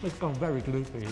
It's gone very gloopy.